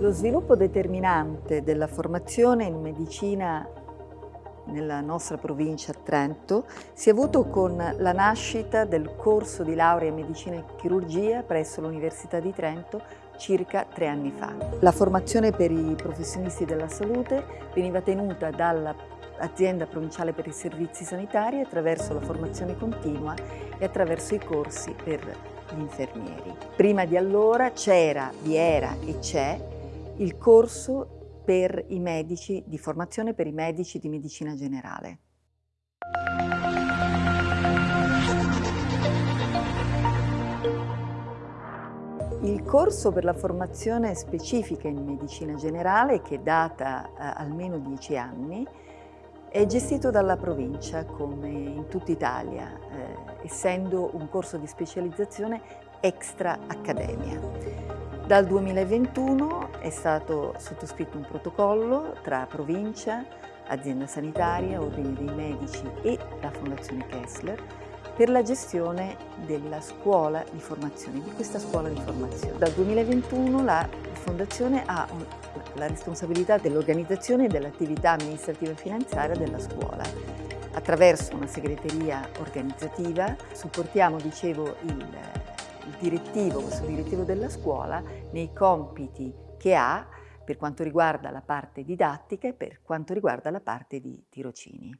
Lo sviluppo determinante della formazione in medicina nella nostra provincia Trento si è avuto con la nascita del corso di laurea in medicina e chirurgia presso l'Università di Trento circa tre anni fa. La formazione per i professionisti della salute veniva tenuta dall'azienda provinciale per i servizi sanitari attraverso la formazione continua e attraverso i corsi per gli infermieri. Prima di allora c'era, vi era e c'è il corso per i medici, di formazione per i medici di medicina generale. Il corso per la formazione specifica in medicina generale, che data eh, almeno dieci anni, è gestito dalla provincia, come in tutta Italia, eh, essendo un corso di specializzazione extra accademia. Dal 2021 è stato sottoscritto un protocollo tra provincia, azienda sanitaria, ordine dei medici e la Fondazione Kessler per la gestione della scuola di formazione, di questa scuola di formazione. Dal 2021 la Fondazione ha la responsabilità dell'organizzazione e dell'attività amministrativa e finanziaria della scuola. Attraverso una segreteria organizzativa supportiamo, dicevo, il il direttivo, questo direttivo della scuola, nei compiti che ha per quanto riguarda la parte didattica e per quanto riguarda la parte di tirocini.